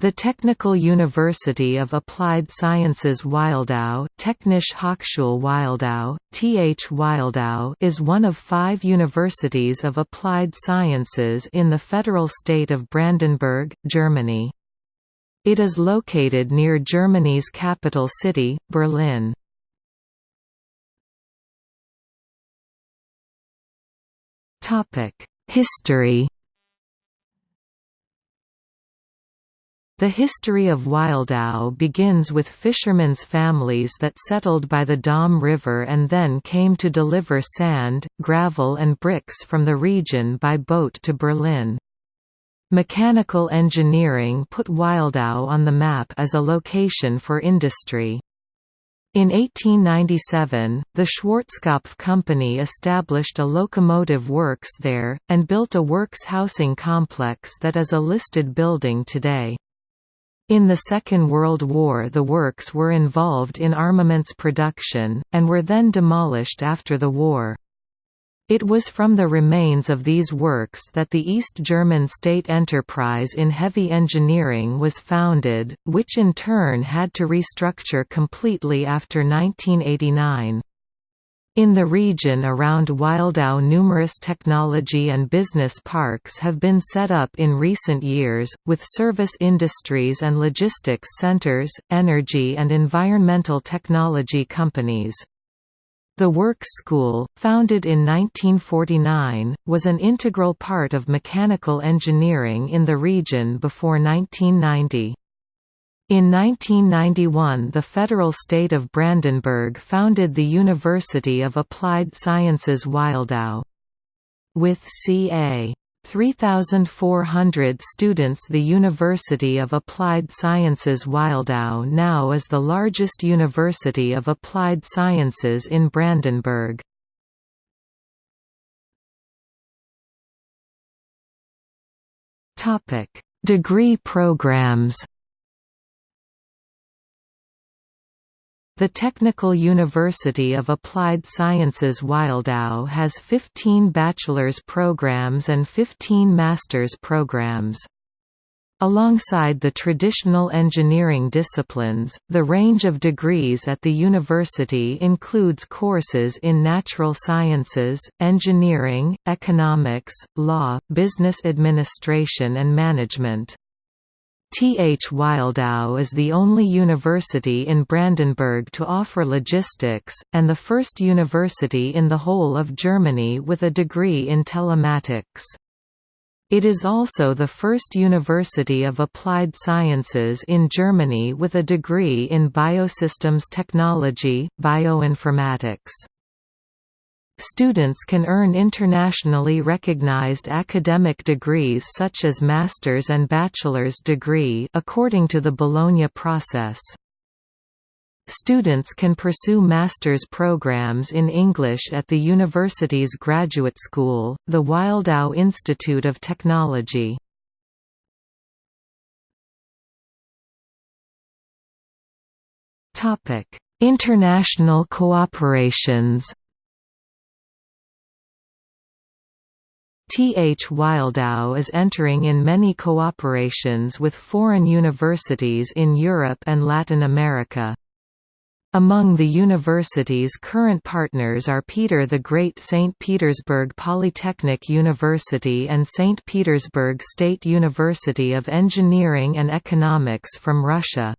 The Technical University of Applied Sciences Wildau, Technische Hochschule Wildau, TH Wildau is one of five universities of applied sciences in the federal state of Brandenburg, Germany. It is located near Germany's capital city, Berlin. History The history of Wildau begins with fishermen's families that settled by the Dahme River and then came to deliver sand, gravel and bricks from the region by boat to Berlin. Mechanical engineering put Wildau on the map as a location for industry. In 1897, the Schwartzkopff Company established a locomotive works there, and built a works housing complex that is a listed building today. In the Second World War the works were involved in armaments production, and were then demolished after the war. It was from the remains of these works that the East German state enterprise in heavy engineering was founded, which in turn had to restructure completely after 1989. In the region around Wildau numerous technology and business parks have been set up in recent years, with service industries and logistics centers, energy and environmental technology companies. The Works School, founded in 1949, was an integral part of mechanical engineering in the region before 1990. In 1991 the federal state of Brandenburg founded the University of Applied Sciences Wildau. With ca. 3,400 students the University of Applied Sciences Wildau now is the largest university of applied sciences in Brandenburg. Degree programs The Technical University of Applied Sciences Wildau has 15 bachelor's programs and 15 master's programs. Alongside the traditional engineering disciplines, the range of degrees at the university includes courses in natural sciences, engineering, economics, law, business administration and management. TH Wildau is the only university in Brandenburg to offer logistics, and the first university in the whole of Germany with a degree in telematics. It is also the first university of applied sciences in Germany with a degree in biosystems technology, bioinformatics. Students can earn internationally recognized academic degrees such as master's and bachelor's degree according to the Bologna process. Students can pursue master's programs in English at the university's graduate school, the Wildau Institute of Technology. International cooperations TH Wildau is entering in many cooperations with foreign universities in Europe and Latin America. Among the university's current partners are Peter the Great St. Petersburg Polytechnic University and St. Petersburg State University of Engineering and Economics from Russia.